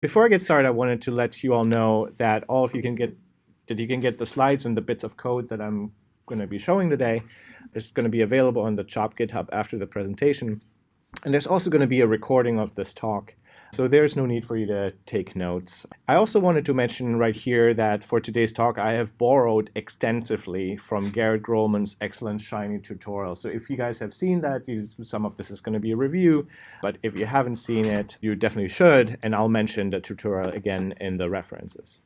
Before I get started, I wanted to let you all know that all of you can get that you can get the slides and the bits of code that I'm going to be showing today. It's going to be available on the CHOP GitHub after the presentation. And there's also going to be a recording of this talk. So there's no need for you to take notes. I also wanted to mention right here that for today's talk, I have borrowed extensively from Garrett Grolemund's excellent Shiny tutorial. So if you guys have seen that, some of this is going to be a review, but if you haven't seen it, you definitely should, and I'll mention the tutorial again in the references.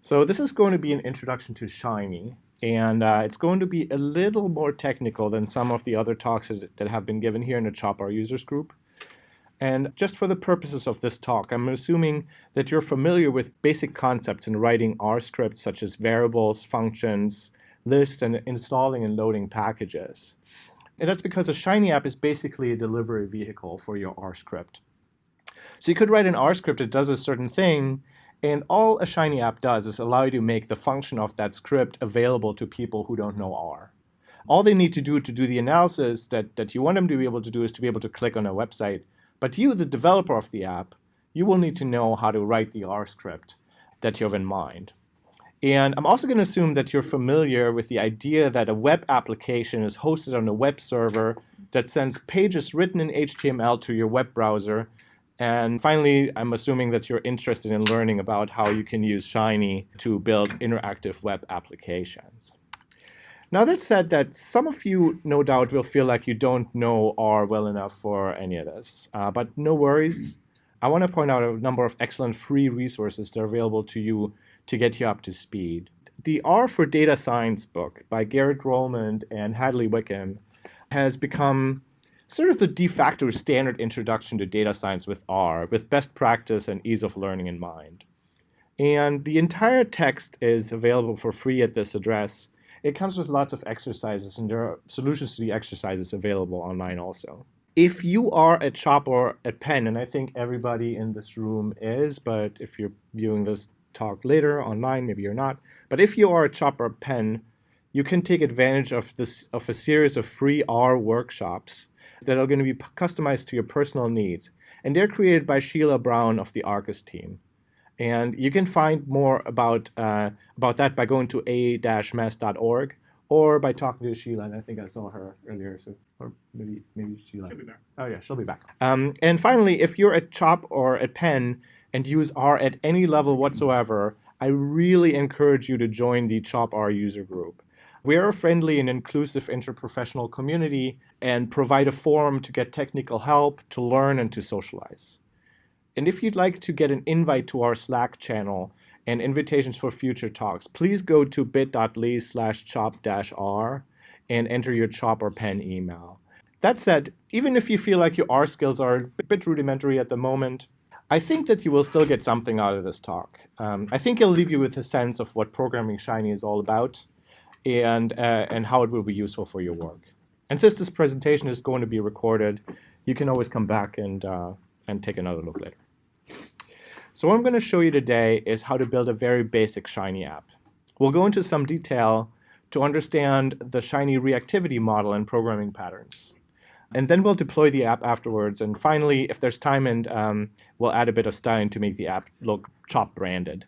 So this is going to be an introduction to Shiny, and uh, it's going to be a little more technical than some of the other talks that have been given here in the CHOP-R users group. And just for the purposes of this talk, I'm assuming that you're familiar with basic concepts in writing R scripts such as variables, functions, lists, and installing and loading packages. And that's because a Shiny app is basically a delivery vehicle for your R script. So you could write an R script that does a certain thing, and all a Shiny app does is allow you to make the function of that script available to people who don't know R. All they need to do to do the analysis that, that you want them to be able to do is to be able to click on a website but you, the developer of the app, you will need to know how to write the R script that you have in mind. And I'm also going to assume that you're familiar with the idea that a web application is hosted on a web server that sends pages written in HTML to your web browser. And finally, I'm assuming that you're interested in learning about how you can use Shiny to build interactive web applications. Now that said, that some of you no doubt will feel like you don't know R well enough for any of this, uh, but no worries. I want to point out a number of excellent free resources that are available to you to get you up to speed. The R for Data Science book by Garrett Grolemund and Hadley Wickham has become sort of the de facto standard introduction to data science with R, with best practice and ease of learning in mind. And the entire text is available for free at this address, it comes with lots of exercises, and there are solutions to the exercises available online also. If you are a chop or a pen, and I think everybody in this room is, but if you're viewing this talk later online, maybe you're not. But if you are a chop or pen, you can take advantage of this of a series of free R workshops that are going to be customized to your personal needs. And they're created by Sheila Brown of the Arcus team. And you can find more about uh, about that by going to a-mess.org or by talking to Sheila. And I think I saw her earlier, so or maybe maybe Sheila. She'll be back. Oh yeah, she'll be back. Um, and finally, if you're at Chop or at Penn and use R at any level whatsoever, I really encourage you to join the Chop R user group. We are a friendly and inclusive interprofessional community and provide a forum to get technical help, to learn, and to socialize. And if you'd like to get an invite to our Slack channel and invitations for future talks, please go to bit.ly slash chop-r and enter your chop or pen email. That said, even if you feel like your R skills are a bit rudimentary at the moment, I think that you will still get something out of this talk. Um, I think it'll leave you with a sense of what programming Shiny is all about and, uh, and how it will be useful for your work. And since this presentation is going to be recorded, you can always come back and uh, and take another look later. So what I'm going to show you today is how to build a very basic Shiny app. We'll go into some detail to understand the Shiny reactivity model and programming patterns. And then we'll deploy the app afterwards. And finally, if there's time, and um, we'll add a bit of styling to make the app look chop branded.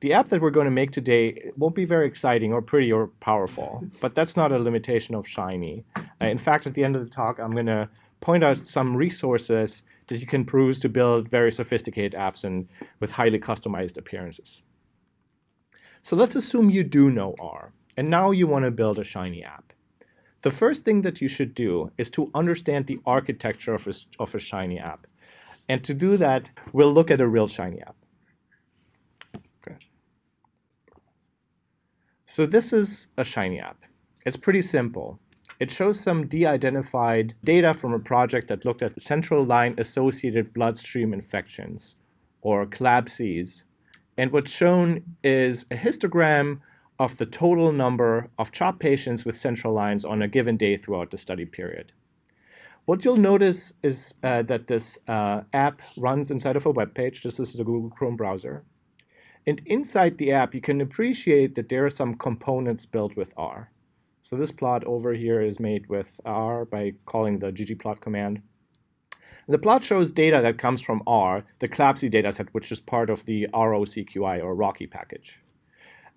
The app that we're going to make today won't be very exciting or pretty or powerful, but that's not a limitation of Shiny. Uh, in fact, at the end of the talk, I'm going to point out some resources that you can peruse to build very sophisticated apps and with highly customized appearances. So let's assume you do know R, and now you want to build a Shiny app. The first thing that you should do is to understand the architecture of a, of a Shiny app. And to do that, we'll look at a real Shiny app. Okay. So this is a Shiny app. It's pretty simple. It shows some de-identified data from a project that looked at central line associated bloodstream infections, or CLABSIs. And what's shown is a histogram of the total number of CHOP patients with central lines on a given day throughout the study period. What you'll notice is uh, that this uh, app runs inside of a web page. This is the Google Chrome browser. And inside the app, you can appreciate that there are some components built with R. So this plot over here is made with R by calling the ggplot command. The plot shows data that comes from R, the CLABSI dataset, which is part of the ROCQI or ROCKY package.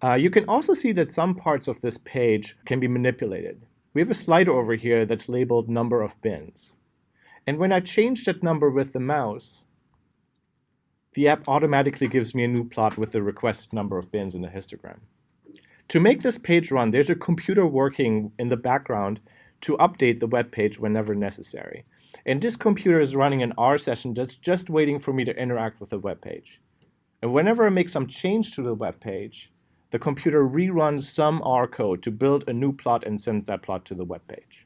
Uh, you can also see that some parts of this page can be manipulated. We have a slider over here that's labeled number of bins. And when I change that number with the mouse, the app automatically gives me a new plot with the requested number of bins in the histogram. To make this page run, there's a computer working in the background to update the web page whenever necessary. And this computer is running an R session that's just waiting for me to interact with the web page. And whenever I make some change to the web page, the computer reruns some R code to build a new plot and sends that plot to the web page.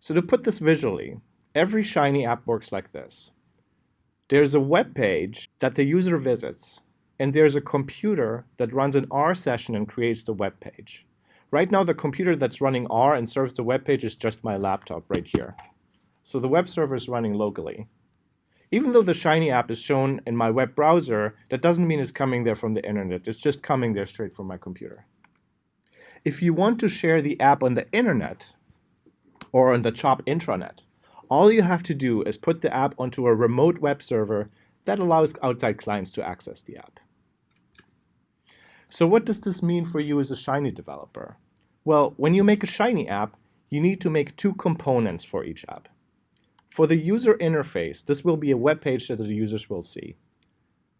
So to put this visually, every Shiny app works like this. There's a web page that the user visits, and there's a computer that runs an R session and creates the web page. Right now, the computer that's running R and serves the web page is just my laptop right here. So the web server is running locally. Even though the Shiny app is shown in my web browser, that doesn't mean it's coming there from the internet. It's just coming there straight from my computer. If you want to share the app on the internet or on the CHOP intranet, all you have to do is put the app onto a remote web server that allows outside clients to access the app. So what does this mean for you as a Shiny developer? Well, when you make a Shiny app, you need to make two components for each app. For the user interface, this will be a web page that the users will see.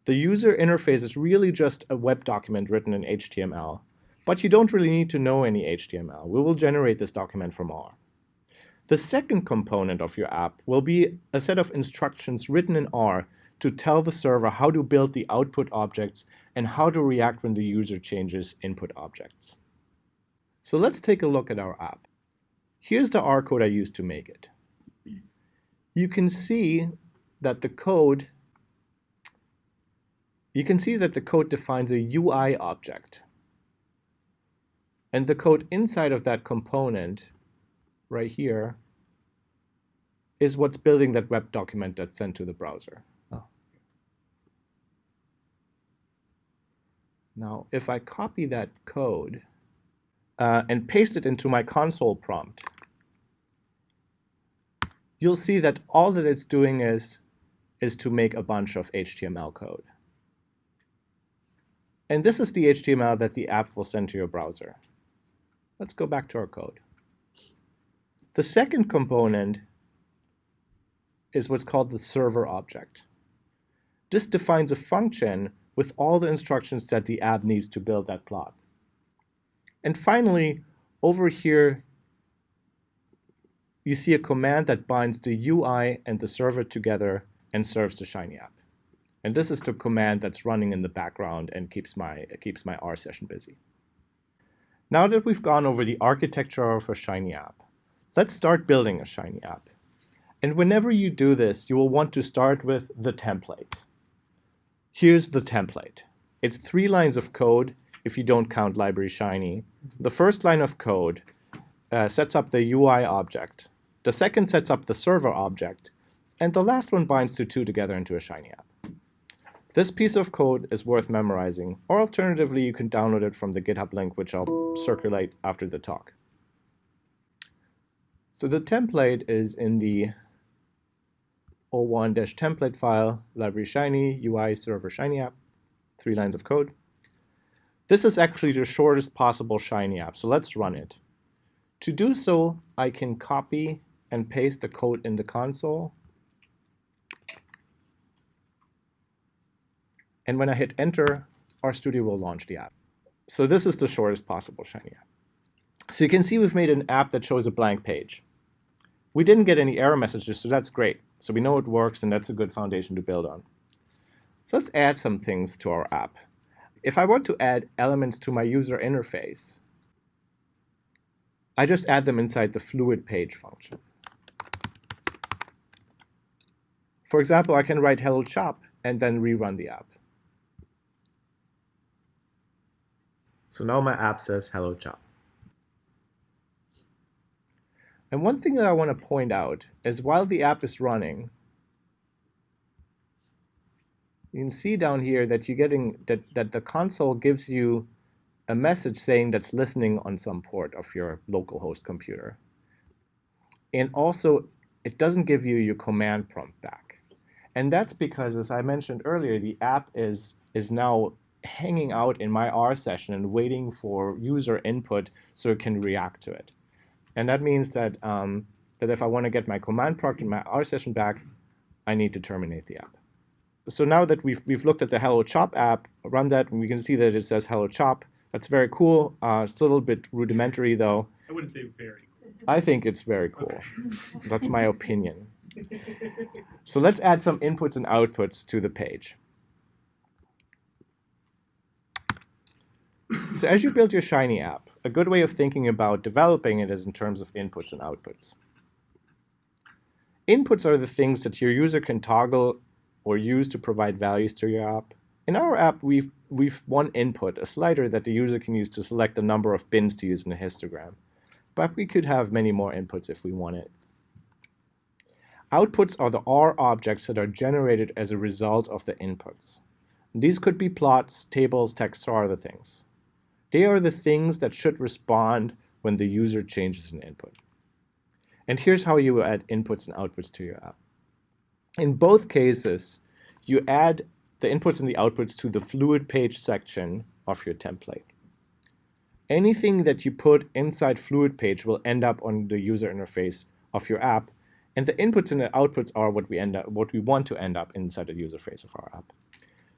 The user interface is really just a web document written in HTML, but you don't really need to know any HTML. We will generate this document from R. The second component of your app will be a set of instructions written in R to tell the server how to build the output objects and how to react when the user changes input objects. So let's take a look at our app. Here's the R code I used to make it. You can see that the code you can see that the code defines a UI object. And the code inside of that component right here is what's building that web document that's sent to the browser. Now, if I copy that code uh, and paste it into my console prompt, you'll see that all that it's doing is, is to make a bunch of HTML code. And this is the HTML that the app will send to your browser. Let's go back to our code. The second component is what's called the server object. This defines a function with all the instructions that the app needs to build that plot. And finally, over here, you see a command that binds the UI and the server together and serves the Shiny app. And this is the command that's running in the background and keeps my, keeps my R session busy. Now that we've gone over the architecture of a Shiny app, let's start building a Shiny app. And whenever you do this, you will want to start with the template. Here's the template. It's three lines of code if you don't count library shiny. The first line of code uh, sets up the UI object. The second sets up the server object. And the last one binds the two together into a shiny app. This piece of code is worth memorizing, or alternatively, you can download it from the GitHub link, which I'll circulate after the talk. So the template is in the o1-template file, library shiny, UI server shiny app, three lines of code. This is actually the shortest possible shiny app, so let's run it. To do so, I can copy and paste the code in the console. And when I hit enter, RStudio will launch the app. So this is the shortest possible shiny app. So you can see we've made an app that shows a blank page. We didn't get any error messages, so that's great. So we know it works, and that's a good foundation to build on. So let's add some things to our app. If I want to add elements to my user interface, I just add them inside the fluid page function. For example, I can write hello chop and then rerun the app. So now my app says hello chop. And one thing that I want to point out is while the app is running, you can see down here that you're getting that, that the console gives you a message saying that's listening on some port of your local host computer. And also it doesn't give you your command prompt back. And that's because, as I mentioned earlier, the app is, is now hanging out in my R session and waiting for user input so it can react to it. And that means that, um, that if I want to get my command prompt in my R session back, I need to terminate the app. So now that we've, we've looked at the Hello Chop app, run that, and we can see that it says Hello Chop. That's very cool. Uh, it's a little bit rudimentary, though. I wouldn't say very cool. I think it's very cool. That's my opinion. So let's add some inputs and outputs to the page. So as you build your Shiny app, a good way of thinking about developing it is in terms of inputs and outputs. Inputs are the things that your user can toggle or use to provide values to your app. In our app, we've, we've one input, a slider that the user can use to select the number of bins to use in a histogram. But we could have many more inputs if we wanted. Outputs are the R objects that are generated as a result of the inputs. These could be plots, tables, text, or other things. They are the things that should respond when the user changes an input. And here's how you add inputs and outputs to your app. In both cases, you add the inputs and the outputs to the fluid page section of your template. Anything that you put inside fluid page will end up on the user interface of your app, and the inputs and the outputs are what we end up, what we want to end up inside the user face of our app.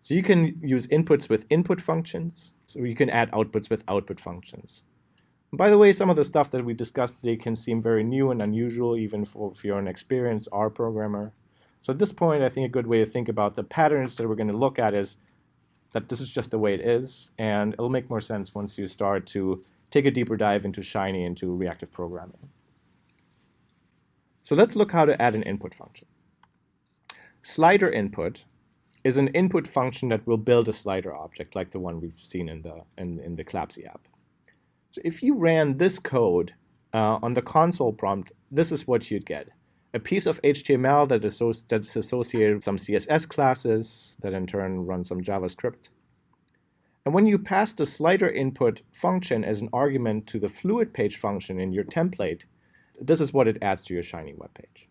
So you can use inputs with input functions, so you can add outputs with output functions. By the way, some of the stuff that we discussed today can seem very new and unusual, even for, if you're an experienced R programmer. So at this point, I think a good way to think about the patterns that we're going to look at is that this is just the way it is, and it'll make more sense once you start to take a deeper dive into Shiny, into reactive programming. So let's look how to add an input function. Slider input is an input function that will build a slider object like the one we've seen in the, in, in the CLABSI app. So if you ran this code uh, on the console prompt, this is what you'd get. A piece of HTML that is that's associated with some CSS classes that in turn run some JavaScript. And when you pass the slider input function as an argument to the fluid page function in your template, this is what it adds to your Shiny web page.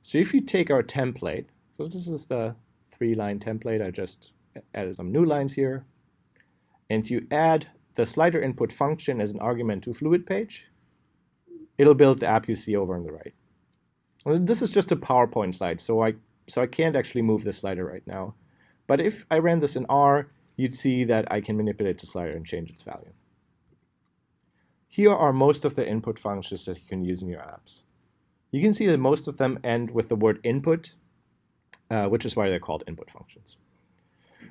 So if you take our template, so this is the three-line template, I just added some new lines here, and you add the slider input function as an argument to fluid page, it'll build the app you see over on the right. Well, this is just a PowerPoint slide, so I, so I can't actually move the slider right now. But if I ran this in R, you'd see that I can manipulate the slider and change its value. Here are most of the input functions that you can use in your apps. You can see that most of them end with the word input, uh, which is why they're called input functions.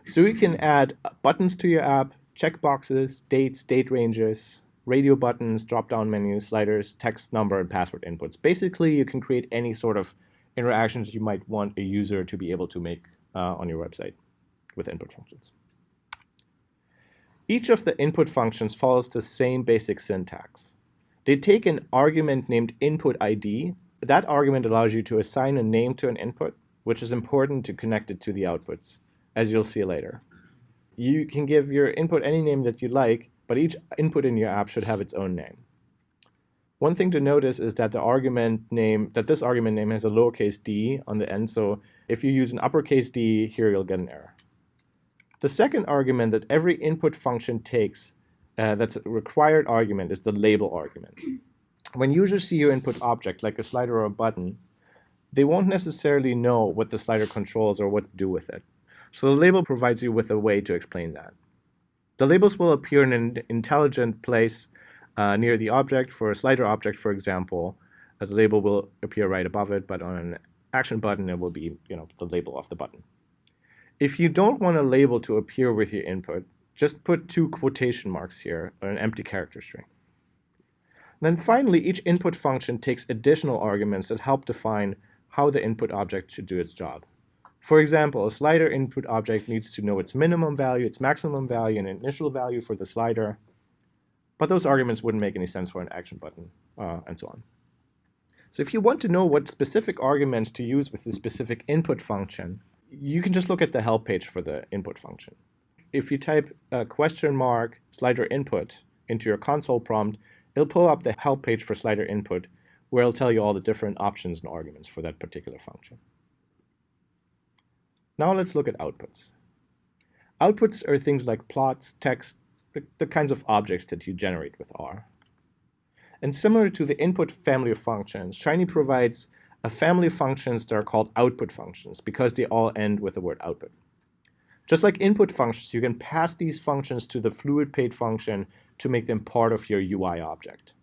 So you can add buttons to your app, checkboxes, dates, date ranges, radio buttons, drop-down menus, sliders, text, number, and password inputs. Basically, you can create any sort of interactions you might want a user to be able to make uh, on your website with input functions. Each of the input functions follows the same basic syntax. They take an argument named input ID. That argument allows you to assign a name to an input, which is important to connect it to the outputs, as you'll see later you can give your input any name that you like, but each input in your app should have its own name. One thing to notice is that the argument name, that this argument name has a lowercase d on the end, so if you use an uppercase d, here you'll get an error. The second argument that every input function takes uh, that's a required argument is the label argument. When users see your input object, like a slider or a button, they won't necessarily know what the slider controls or what to do with it. So the label provides you with a way to explain that. The labels will appear in an intelligent place uh, near the object. For a slider object, for example, the label will appear right above it, but on an action button, it will be you know, the label of the button. If you don't want a label to appear with your input, just put two quotation marks here, or an empty character string. Then finally, each input function takes additional arguments that help define how the input object should do its job. For example, a slider input object needs to know its minimum value, its maximum value, and initial value for the slider. But those arguments wouldn't make any sense for an action button, uh, and so on. So if you want to know what specific arguments to use with the specific input function, you can just look at the help page for the input function. If you type a question mark slider input into your console prompt, it'll pull up the help page for slider input where it'll tell you all the different options and arguments for that particular function. Now let's look at outputs. Outputs are things like plots, text, the kinds of objects that you generate with R. And similar to the input family of functions, Shiny provides a family of functions that are called output functions because they all end with the word output. Just like input functions, you can pass these functions to the FluidPage function to make them part of your UI object.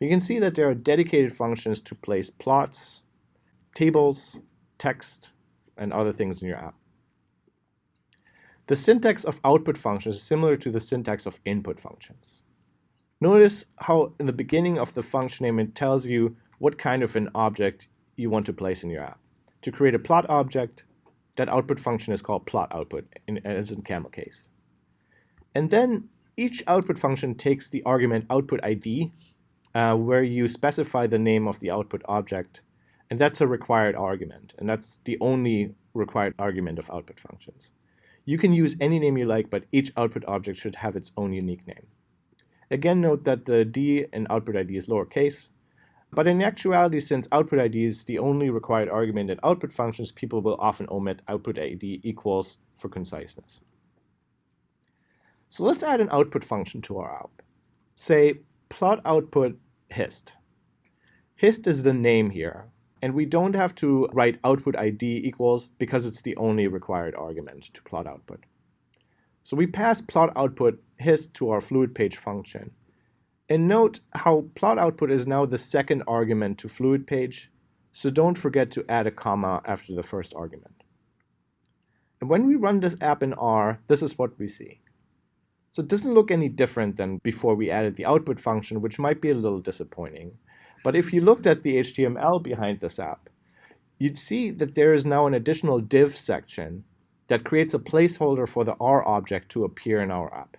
You can see that there are dedicated functions to place plots, tables, text, and other things in your app. The syntax of output functions is similar to the syntax of input functions. Notice how in the beginning of the function name it tells you what kind of an object you want to place in your app. To create a plot object, that output function is called plot output, in, as in camel case. And then each output function takes the argument output ID, uh, where you specify the name of the output object, and that's a required argument, and that's the only required argument of output functions. You can use any name you like, but each output object should have its own unique name. Again, note that the D in output ID is lowercase, but in actuality, since output ID is the only required argument in output functions, people will often omit output ID equals for conciseness. So let's add an output function to our app. Say plot output hist. Hist is the name here, and we don't have to write output ID equals because it's the only required argument to plot output. So we pass plot output hist to our fluid page function. And note how plot output is now the second argument to fluid page, so don't forget to add a comma after the first argument. And when we run this app in R, this is what we see. So it doesn't look any different than before we added the output function, which might be a little disappointing. But if you looked at the HTML behind this app, you'd see that there is now an additional div section that creates a placeholder for the R object to appear in our app.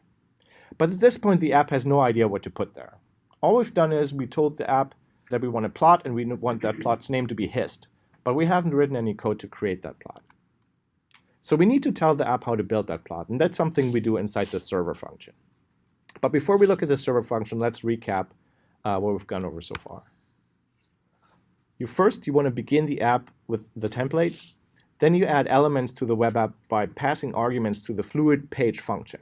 But at this point, the app has no idea what to put there. All we've done is we told the app that we want a plot and we want that plot's name to be hist, but we haven't written any code to create that plot. So we need to tell the app how to build that plot, and that's something we do inside the server function. But before we look at the server function, let's recap uh, what we've gone over so far. You first, you want to begin the app with the template. Then you add elements to the web app by passing arguments to the fluid page function.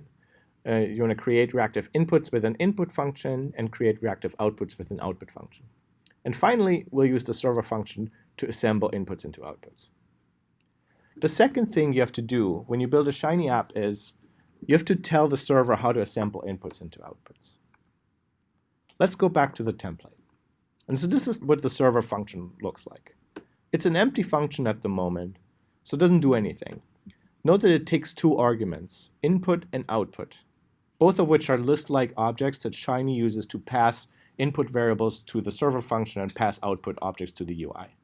Uh, you want to create reactive inputs with an input function and create reactive outputs with an output function. And finally, we'll use the server function to assemble inputs into outputs. The second thing you have to do when you build a Shiny app is you have to tell the server how to assemble inputs into outputs. Let's go back to the template. And so this is what the server function looks like. It's an empty function at the moment, so it doesn't do anything. Note that it takes two arguments, input and output both of which are list-like objects that Shiny uses to pass input variables to the server function and pass output objects to the UI.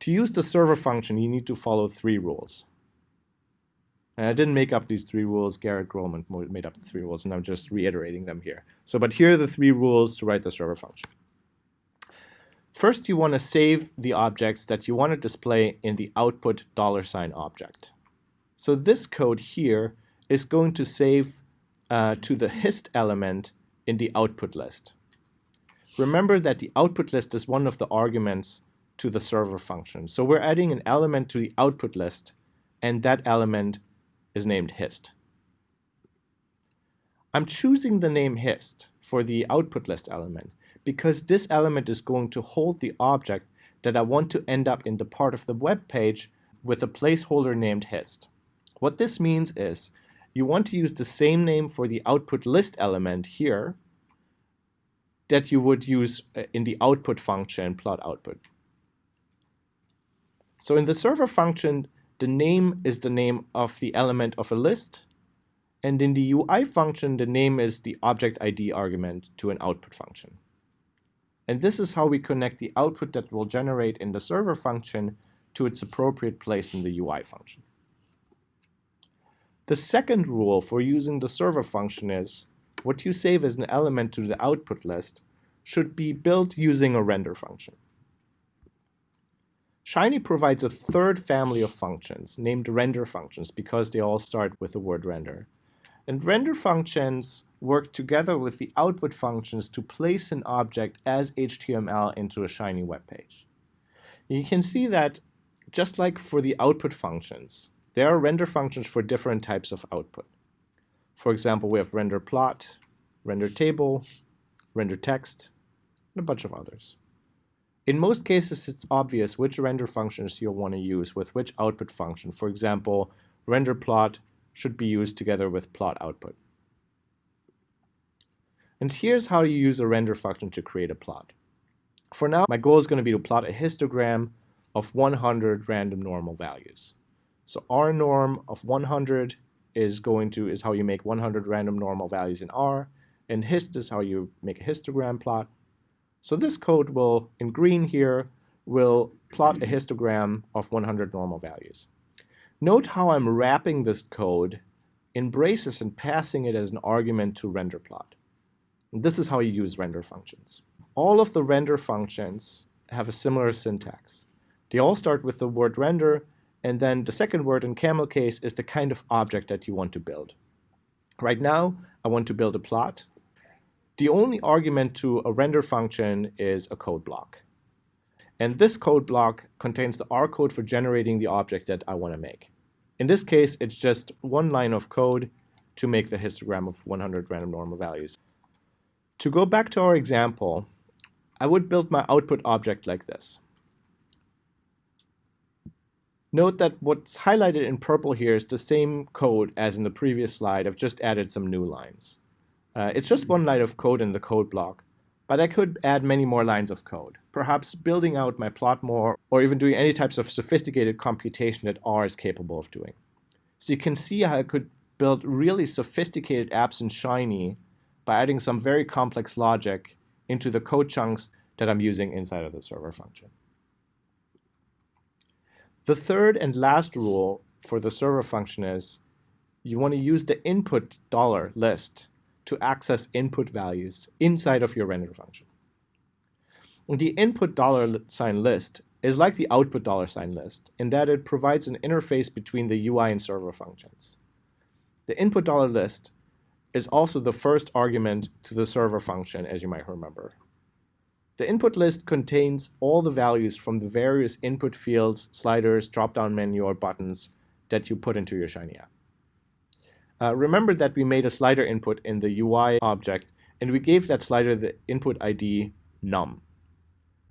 To use the server function, you need to follow three rules. And I didn't make up these three rules. Garrett Grolemund made up the three rules, and I'm just reiterating them here. So, but here are the three rules to write the server function. First, you want to save the objects that you want to display in the output dollar sign object. So this code here is going to save uh, to the hist element in the output list. Remember that the output list is one of the arguments to the server function. So we're adding an element to the output list, and that element is named hist. I'm choosing the name hist for the output list element because this element is going to hold the object that I want to end up in the part of the web page with a placeholder named hist. What this means is you want to use the same name for the output list element here that you would use uh, in the output function plot output. So in the server function, the name is the name of the element of a list, and in the UI function, the name is the object ID argument to an output function. And this is how we connect the output that will generate in the server function to its appropriate place in the UI function. The second rule for using the server function is what you save as an element to the output list should be built using a render function. Shiny provides a third family of functions named render functions because they all start with the word render. And render functions work together with the output functions to place an object as HTML into a Shiny web page. You can see that just like for the output functions, there are render functions for different types of output. For example, we have render plot, render table, render text, and a bunch of others. In most cases, it's obvious which render functions you'll want to use with which output function. For example, render plot should be used together with plot output. And here's how you use a render function to create a plot. For now, my goal is going to be to plot a histogram of 100 random normal values. So R norm of 100 is going to is how you make 100 random normal values in R, and hist is how you make a histogram plot. So this code will, in green here, will plot a histogram of 100 normal values. Note how I'm wrapping this code in braces and passing it as an argument to render plot. And this is how you use render functions. All of the render functions have a similar syntax. They all start with the word render, and then the second word in camel case is the kind of object that you want to build. Right now, I want to build a plot, the only argument to a render function is a code block. And this code block contains the R code for generating the object that I want to make. In this case, it's just one line of code to make the histogram of 100 random normal values. To go back to our example, I would build my output object like this. Note that what's highlighted in purple here is the same code as in the previous slide. I've just added some new lines. Uh, it's just one line of code in the code block, but I could add many more lines of code, perhaps building out my plot more, or even doing any types of sophisticated computation that R is capable of doing. So you can see how I could build really sophisticated apps in Shiny by adding some very complex logic into the code chunks that I'm using inside of the server function. The third and last rule for the server function is you want to use the input dollar list to access input values inside of your render function. The input dollar sign list is like the output dollar sign list in that it provides an interface between the UI and server functions. The input dollar list is also the first argument to the server function, as you might remember. The input list contains all the values from the various input fields, sliders, drop-down menu, or buttons that you put into your Shiny app. Uh, remember that we made a slider input in the UI object, and we gave that slider the input ID num.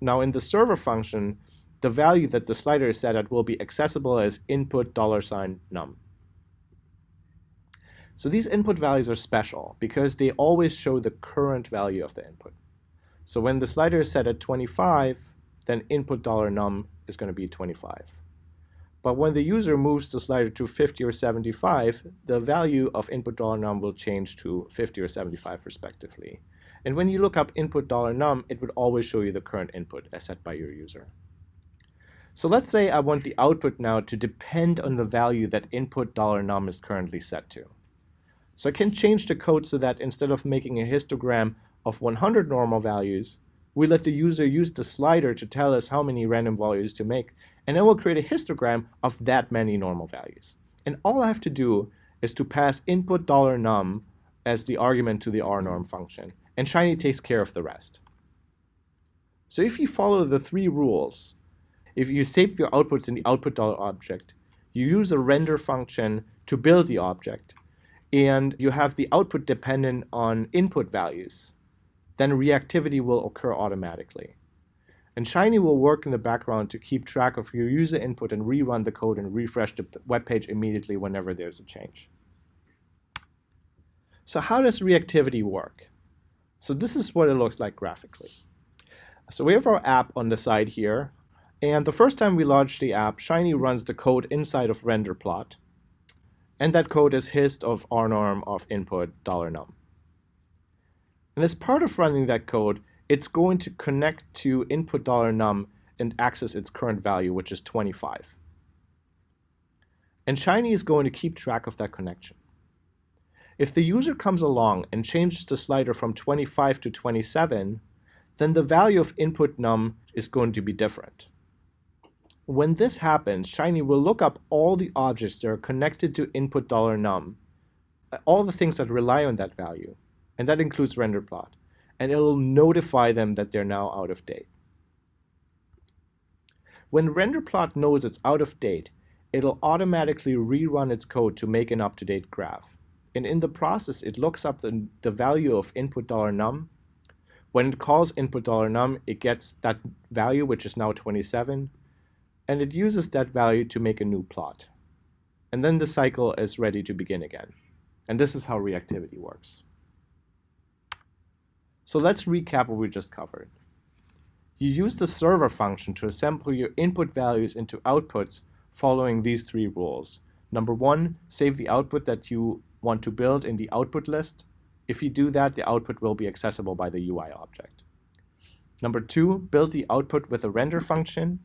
Now in the server function, the value that the slider is set at will be accessible as input dollar sign num. So these input values are special because they always show the current value of the input. So when the slider is set at 25, then input dollar num is going to be 25. But when the user moves the slider to 50 or 75, the value of input dollar $num will change to 50 or 75 respectively. And when you look up input dollar $num, it would always show you the current input as set by your user. So let's say I want the output now to depend on the value that input dollar $num is currently set to. So I can change the code so that instead of making a histogram of 100 normal values, we let the user use the slider to tell us how many random values to make and it will create a histogram of that many normal values. And all I have to do is to pass input dollar $num as the argument to the rnorm function, and Shiny takes care of the rest. So if you follow the three rules, if you save your outputs in the output dollar object, you use a render function to build the object, and you have the output dependent on input values, then reactivity will occur automatically. And Shiny will work in the background to keep track of your user input and rerun the code and refresh the web page immediately whenever there's a change. So how does reactivity work? So this is what it looks like graphically. So we have our app on the side here. And the first time we launch the app, Shiny runs the code inside of render plot. And that code is hist of rnorm of input $num. And as part of running that code, it's going to connect to input $num and access its current value, which is 25. And Shiny is going to keep track of that connection. If the user comes along and changes the slider from 25 to 27, then the value of input num is going to be different. When this happens, Shiny will look up all the objects that are connected to input $num all the things that rely on that value, and that includes render plot, and it'll notify them that they're now out of date. When render plot knows it's out of date, it'll automatically rerun its code to make an up-to-date graph. And in the process, it looks up the, the value of input dollar $num. When it calls input dollar $num, it gets that value, which is now 27, and it uses that value to make a new plot. And then the cycle is ready to begin again. And this is how reactivity works. So let's recap what we just covered. You use the server function to assemble your input values into outputs following these three rules. Number one, save the output that you want to build in the output list. If you do that, the output will be accessible by the UI object. Number two, build the output with a render function.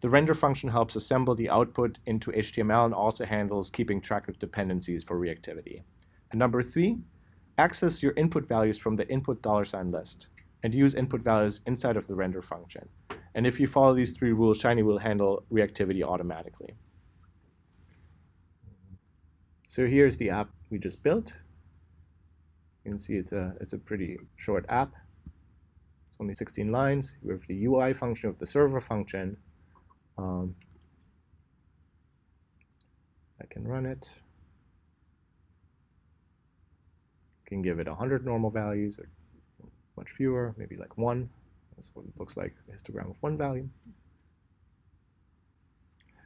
The render function helps assemble the output into HTML and also handles keeping track of dependencies for reactivity. And number three, access your input values from the input dollar sign list and use input values inside of the render function. And if you follow these three rules, Shiny will handle reactivity automatically. So here's the app we just built. You can see it's a, it's a pretty short app. It's only 16 lines. We have the UI function of the server function. Um, I can run it. Can give it 100 normal values or much fewer, maybe like one. That's what it looks like, a histogram of one value.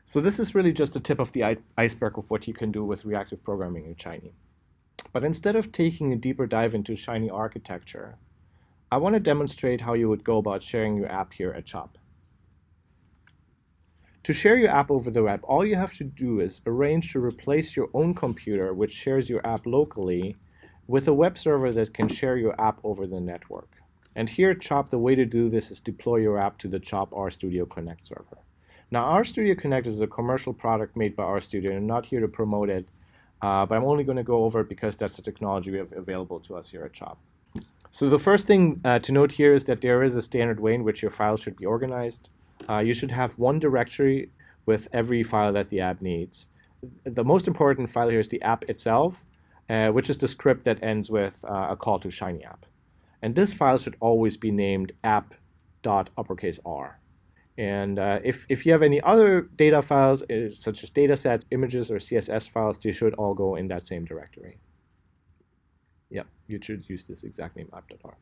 So this is really just the tip of the iceberg of what you can do with reactive programming in Shiny. But instead of taking a deeper dive into Shiny architecture, I want to demonstrate how you would go about sharing your app here at CHOP. To share your app over the web, all you have to do is arrange to replace your own computer, which shares your app locally, with a web server that can share your app over the network. And here CHOP, the way to do this is deploy your app to the CHOP RStudio Connect server. Now, RStudio Connect is a commercial product made by RStudio, I'm not here to promote it, uh, but I'm only going to go over it because that's the technology we have available to us here at CHOP. So the first thing uh, to note here is that there is a standard way in which your files should be organized. Uh, you should have one directory with every file that the app needs. The most important file here is the app itself, uh, which is the script that ends with uh, a call to Shiny app. And this file should always be named app.uppercase R. And uh, if, if you have any other data files, uh, such as data sets, images, or CSS files, they should all go in that same directory. Yeah, you should use this exact name app.r.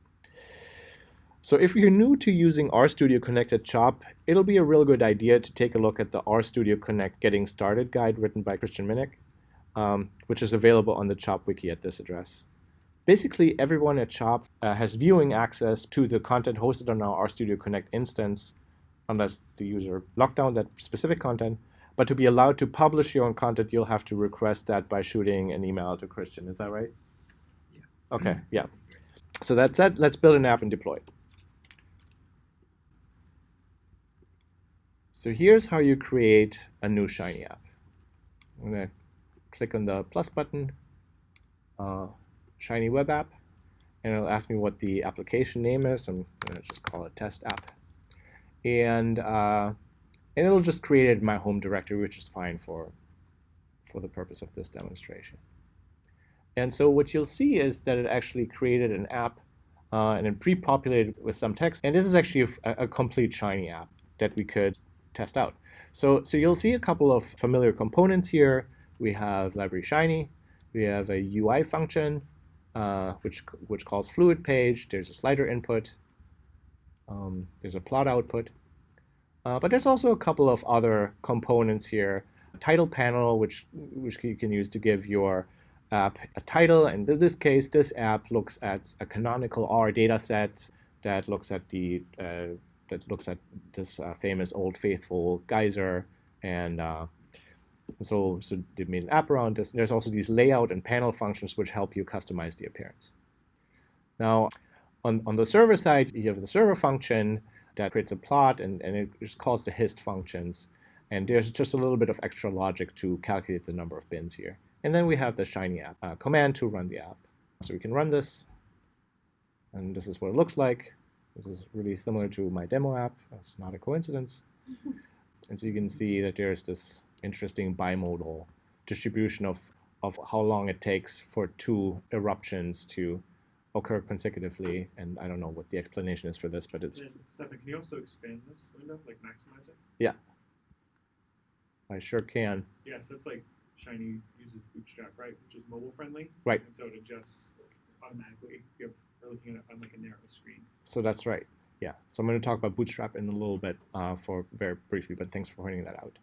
So if you're new to using RStudio Connect at CHOP, it'll be a real good idea to take a look at the RStudio Connect Getting Started guide written by Christian Minnick um, which is available on the CHOP wiki at this address. Basically, everyone at CHOP uh, has viewing access to the content hosted on our RStudio Connect instance, unless the user locked down that specific content. But to be allowed to publish your own content, you'll have to request that by shooting an email to Christian. Is that right? Yeah. Okay, yeah. So that's it. Let's build an app and deploy it. So here's how you create a new Shiny app. I'm going to click on the plus button, uh, Shiny Web App, and it'll ask me what the application name is. I'm going to just call it Test App. And, uh, and it'll just create it in my home directory, which is fine for, for the purpose of this demonstration. And so what you'll see is that it actually created an app uh, and then pre-populated with some text. And this is actually a, a, complete Shiny app that we could test out. So, so you'll see a couple of familiar components here we have library Shiny, we have a UI function, uh, which, which calls fluid page, there's a slider input, um, there's a plot output, uh, but there's also a couple of other components here. A title panel, which, which you can use to give your app a title, and in this case, this app looks at a canonical R data set that looks at the uh, that looks at this uh, famous old faithful geyser. And uh, so, so they made an app around this. There's also these layout and panel functions which help you customize the appearance. Now, on, on the server side, you have the server function that creates a plot, and, and it just calls the hist functions. And there's just a little bit of extra logic to calculate the number of bins here. And then we have the Shiny app uh, command to run the app. So we can run this, and this is what it looks like. This is really similar to my demo app. That's not a coincidence. and so you can see that there's this interesting bimodal distribution of, of how long it takes for two eruptions to occur consecutively. And I don't know what the explanation is for this, but it's. Stefan, can you also expand this window, like maximize it? Yeah. I sure can. Yeah, so that's like Shiny uses Bootstrap, right, which is mobile friendly. Right. And so it adjusts automatically if you're looking at it on like a narrow screen. So that's right. Yeah. So I'm going to talk about Bootstrap in a little bit uh, for very briefly, but thanks for pointing that out.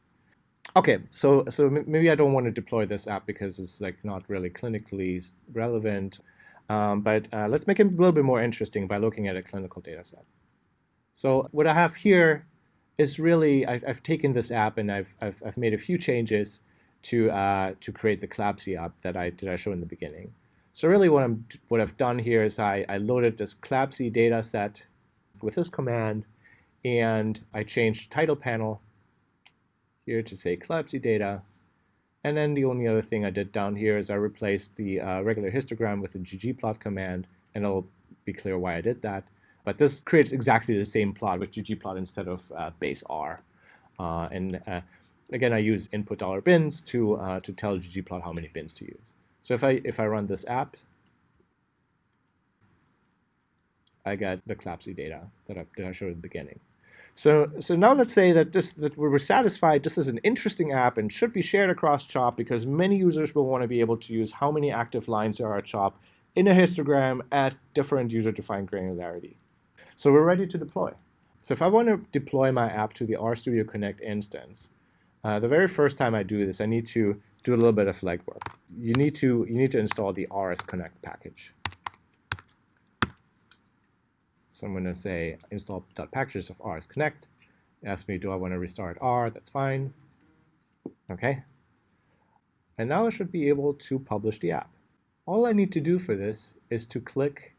Okay, so so maybe I don't want to deploy this app because it's like not really clinically relevant, um, but uh, let's make it a little bit more interesting by looking at a clinical data set. So what I have here is really I've, I've taken this app and I've, I've, I've made a few changes to uh, to create the CLABSI app that I that I showed in the beginning. So really what I'm what I've done here is I, I loaded this CLABSI data set with this command and I changed title panel here to say CLABSI data. And then the only other thing I did down here is I replaced the uh, regular histogram with the ggplot command, and it'll be clear why I did that. But this creates exactly the same plot with ggplot instead of uh, base R. Uh, and uh, again, I use input dollar bins to uh, to tell ggplot how many bins to use. So if I if I run this app, I get the CLABSI data that I, that I showed at the beginning. So, so now let's say that this that we're satisfied this is an interesting app and should be shared across CHOP because many users will want to be able to use how many active lines there are at CHOP in a histogram at different user-defined granularity. So we're ready to deploy. So if I want to deploy my app to the RStudio Connect instance, uh, the very first time I do this, I need to do a little bit of legwork. You need to you need to install the RS Connect package. So I'm going to say install.packages of RS Connect. Ask me, do I want to restart R? That's fine. Okay. And now I should be able to publish the app. All I need to do for this is to click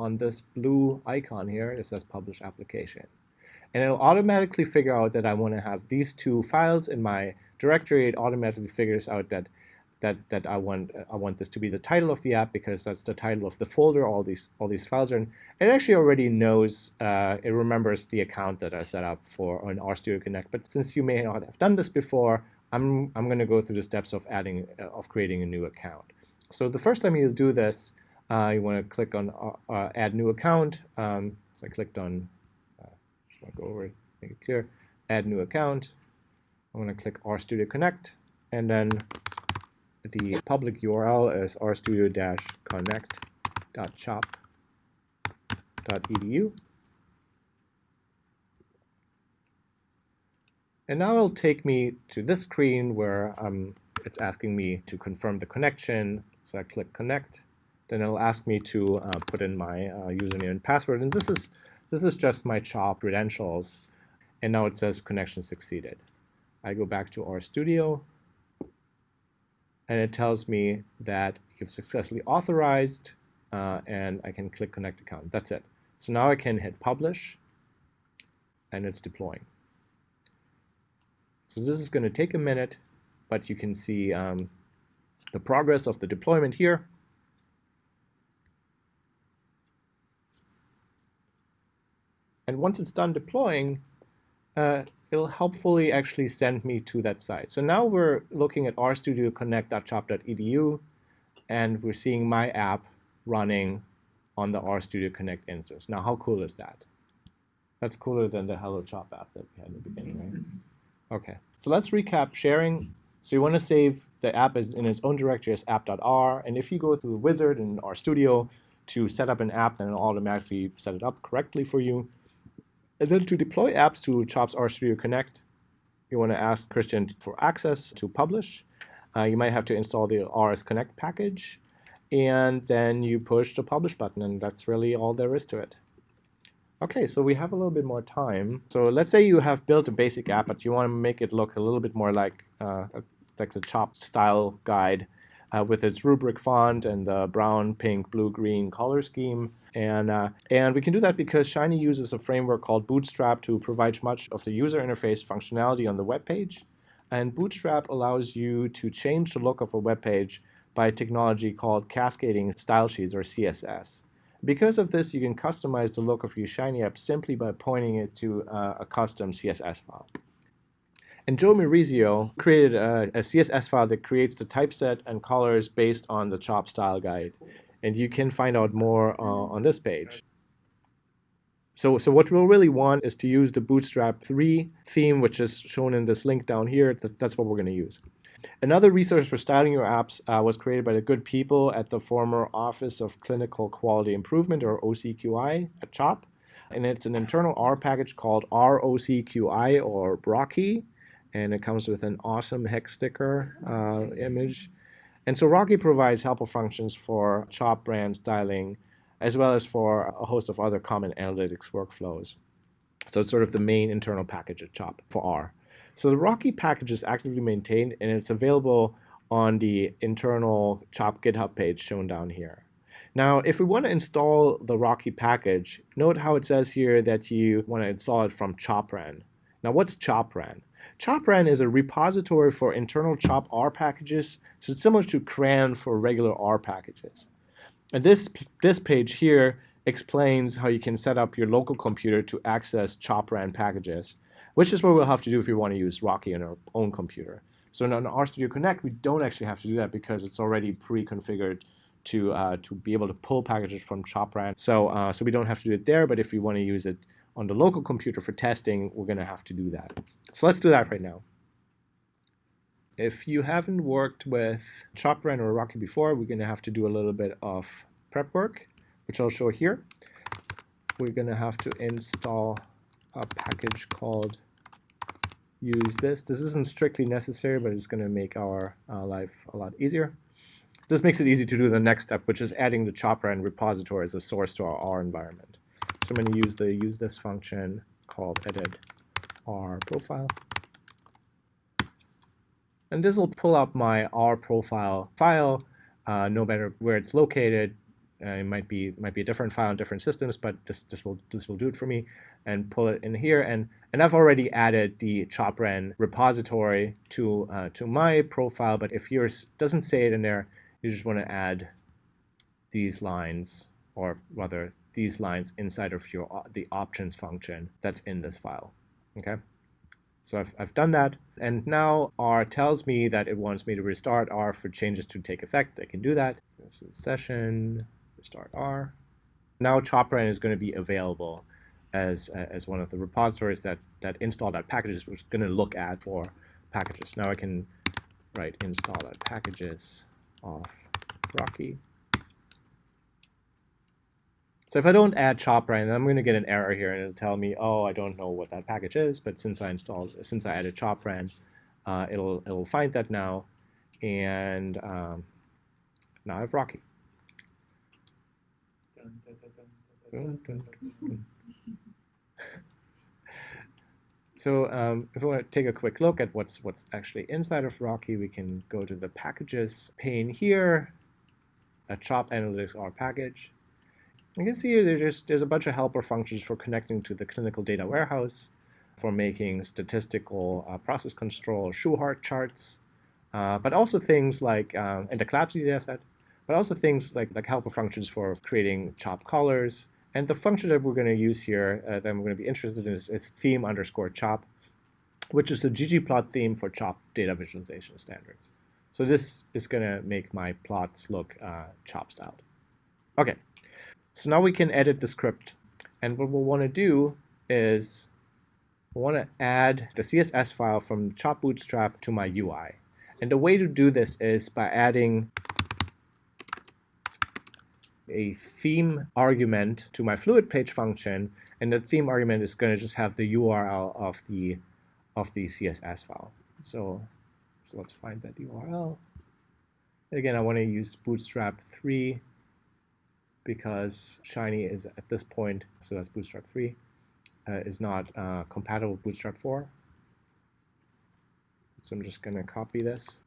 on this blue icon here. It says Publish Application. And it'll automatically figure out that I want to have these two files in my directory. It automatically figures out that that that I want I want this to be the title of the app because that's the title of the folder all these all these files are in. It actually already knows uh, it remembers the account that I set up for on RStudio Connect. But since you may not have done this before, I'm I'm going to go through the steps of adding uh, of creating a new account. So the first time you do this, uh, you want to click on uh, uh, Add New Account. Um, so I clicked on. Uh, just want to go over it, make it clear. Add New Account. I'm going to click RStudio Connect, and then the public URL is rstudio-connect.chop.edu. And now it'll take me to this screen where um, it's asking me to confirm the connection. So I click connect. Then it'll ask me to uh, put in my uh, username and password. And this is, this is just my CHOP credentials. And now it says connection succeeded. I go back to RStudio and it tells me that you've successfully authorized uh, and I can click connect account. That's it. So now I can hit publish and it's deploying. So this is going to take a minute, but you can see um, the progress of the deployment here. And once it's done deploying, uh, it'll helpfully actually send me to that site. So now we're looking at rstudioconnect.chop.edu, and we're seeing my app running on the RStudio Connect instance. Now, how cool is that? That's cooler than the Hello Chop app that we had in the beginning, right? Mm-hmm. Okay, so let's recap sharing. So you want to save the app as in its own directory as app.r, and if you go through the wizard in RStudio to set up an app, then it'll automatically set it up correctly for you. And then to deploy apps to CHOPS RStudio Connect, you want to ask Christian for access to publish. Uh, you might have to install the RS Connect package, and then you push the publish button, and that's really all there is to it. Okay, so we have a little bit more time. So let's say you have built a basic app, but you want to make it look a little bit more like uh, like the CHOP style guide uh, with its rubric font and the brown, pink, blue, green color scheme. And, uh, and we can do that because Shiny uses a framework called Bootstrap to provide much of the user interface functionality on the web page. And Bootstrap allows you to change the look of a web page by a technology called Cascading Style Sheets, or CSS. Because of this, you can customize the look of your Shiny app simply by pointing it to uh, a custom CSS file. And Joe Maurizio created a, a CSS file that creates the typeset and colors based on the chop style guide. And you can find out more uh, on this page. So, so what we'll really want is to use the Bootstrap 3 theme, which is shown in this link down here. That's what we're going to use. Another resource for styling your apps uh, was created by the good people at the former Office of Clinical Quality Improvement, or OCQI, at CHOP. And it's an internal R package called ROCQI, or Rocky. And it comes with an awesome hex sticker uh, image. And so Rocky provides helpful functions for CHOP styling, as well as for a host of other common analytics workflows. So it's sort of the main internal package at CHOP for R. So the Rocky package is actively maintained and it's available on the internal CHOP GitHub page shown down here. Now, if we want to install the Rocky package, note how it says here that you want to install it from ChopRan. Now, what's ChopRan? ChopRan is a repository for internal CHOP R packages, so it's similar to CRAN for regular R packages. And this, this page here explains how you can set up your local computer to access ChopRan packages which is what we'll have to do if we want to use Rocky on our own computer. So on RStudio Connect, we don't actually have to do that because it's already pre-configured to uh, to be able to pull packages from ChopRan. So uh, so we don't have to do it there. But if we want to use it on the local computer for testing, we're going to have to do that. So let's do that right now. If you haven't worked with ChopRan or Rocky before, we're going to have to do a little bit of prep work, which I'll show here. We're going to have to install a package called usethis. This isn't strictly necessary, but it's going to make our uh, life a lot easier. This makes it easy to do the next step, which is adding the ChopRan repository as a source to our R environment. So I'm going to use the usethis function called edit R profile. And this will pull up my R profile file, uh, no matter where it's located. Uh, it might be might be a different file on different systems, but this this will this will do it for me and pull it in here. And, and I've already added the ChopRan repository to, uh, to my profile, but if yours doesn't say it in there, you just want to add these lines, or rather these lines inside of your uh, the options function that's in this file. Okay. So I've, I've done that, and now R tells me that it wants me to restart R for changes to take effect. I can do that. So this is session, restart R. Now ChopRan is going to be available as, as one of the repositories that, that install.packages was going to look at for packages. Now I can write install.packages of Rocky. So if I don't add ChopRan, then I'm going to get an error here, and it'll tell me, oh, I don't know what that package is. But since I installed, since I added ChopRan, uh, it'll it'll find that now, and um, now I have Rocky. So um, if we want to take a quick look at what's what's actually inside of Rocky, we can go to the packages pane here, a Chop Analytics R package. You can see there's there's a bunch of helper functions for connecting to the clinical data warehouse, for making statistical uh, process control Shewhart charts, uh, but also things like um, and the CLABSI dataset, but also things like like helper functions for creating chop colors, and the function that we're going to use here uh, that I'm going to be interested in is, is theme underscore chop, which is the ggplot theme for chop data visualization standards. So this is going to make my plots look uh, chop styled. Okay, so now we can edit the script. And what we'll want to do is we want to add the CSS file from chop bootstrap to my UI. And the way to do this is by adding a theme argument to my fluid page function, and the theme argument is going to just have the URL of the of the CSS file. So, so let's find that URL. Again, I want to use Bootstrap 3 because Shiny is at this point, so that's Bootstrap 3, uh, is not uh, compatible with Bootstrap 4. So I'm just going to copy this,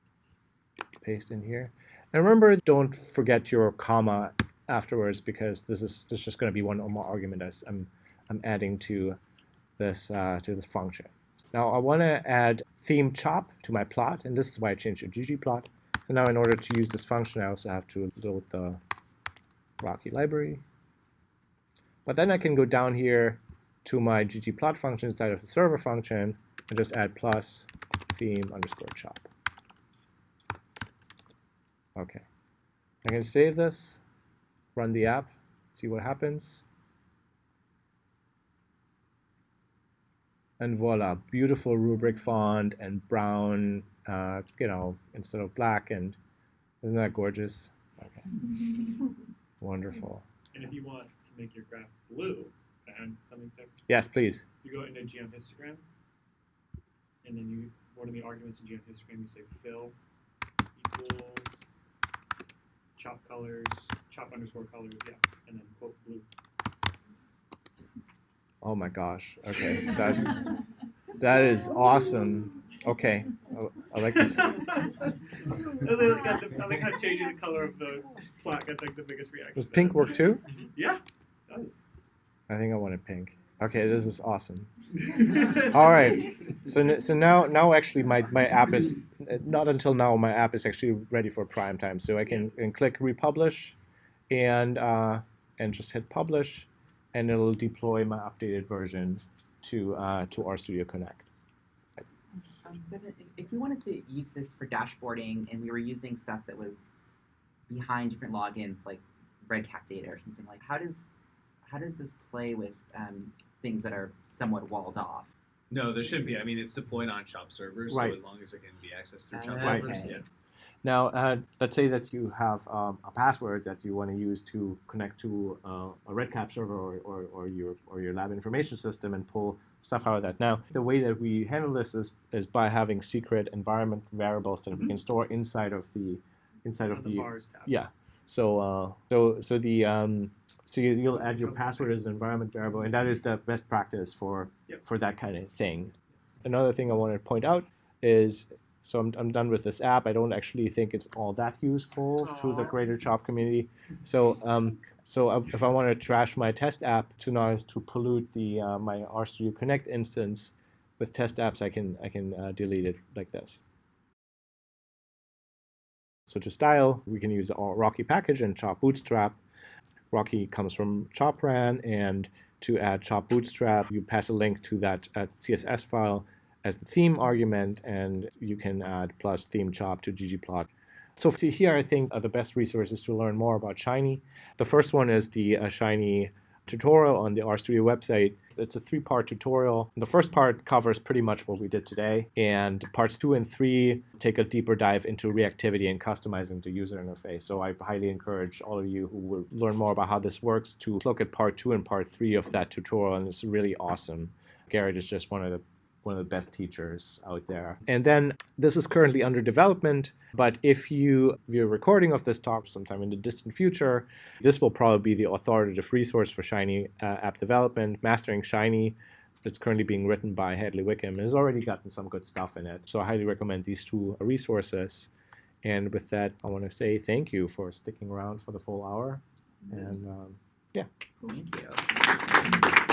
paste in here. And remember, don't forget your comma afterwards because this is, this is just going to be one more argument as I'm, I'm adding to this, uh, to this function. Now I want to add theme chop to my plot, and this is why I changed to ggplot. And now in order to use this function, I also have to load the Rocky library. But then I can go down here to my ggplot function inside of the server function, and just add plus theme underscore chop. Okay. I can save this, run the app, see what happens. And voila, beautiful rubric font and brown, uh, you know, instead of black. And isn't that gorgeous? Okay. Wonderful. And if you want to make your graph blue, and something so Yes, please. you go into geom histogram, and then you one of the arguments in geom histogram you say fill equals chop colors, chop underscore colors, yeah, and then quote blue. Oh my gosh. Okay. That's that is awesome. Okay. I, I like this. I like how the- I like how changing the color of the plot got like the biggest reaction. Does pink work too? Yeah, does. I think I wanted pink. Okay, this is awesome. All right. So so now now actually my, my app is not until now my app is actually ready for prime time. So I can, can click republish and uh, and just hit publish and it'll deploy my updated version to uh, to RStudio Connect. Um, Stefan, if, if we wanted to use this for dashboarding and we were using stuff that was behind different logins, like RedCap data or something like, how does how does this play with um, things that are somewhat walled off? No, there shouldn't be. I mean, it's deployed on CHOP servers, Right. so as long as it can be accessed through CHOP Uh, servers, okay. yeah. Now, uh, let's say that you have um, a password that you want to use to connect to uh, a RedCap server or, or, or your or your lab information system and pull stuff out of that. Now, the way that we handle this is, is by having secret environment variables that we can store inside of the inside of the the Vars tab. yeah. So uh, so so the um, so you, you'll add your password as an environment variable, and that is the best practice for Yep. for that kind of thing. Another thing I want to point out is so I'm, I'm done with this app. I don't actually think it's all that useful to the greater Chop community. So um, so if I want to trash my test app to not to pollute the uh, my RStudio Connect instance with test apps, I can I can uh, delete it like this. So to style, we can use the Rocky package and Chop Bootstrap. Rocky comes from Chopran, and to add Chop Bootstrap, you pass a link to that uh, CSS file as the theme argument, and you can add plus theme chop to ggplot. So here, I think are the best resources to learn more about Shiny. The first one is the uh, Shiny tutorial on the RStudio website. It's a three-part tutorial. The first part covers pretty much what we did today, and parts two and three take a deeper dive into reactivity and customizing the user interface. So I highly encourage all of you who will learn more about how this works to look at part two and part three of that tutorial, and it's really awesome. Garrett is just one of the one of the best teachers out there. And then this is currently under development, but if you view a recording of this talk sometime in the distant future, this will probably be the authoritative resource for Shiny uh, app development. Mastering Shiny that's currently being written by Hadley Wickham and has already gotten some good stuff in it. So I highly recommend these two resources. And with that, I want to say thank you for sticking around for the full hour. And um, yeah. Thank you.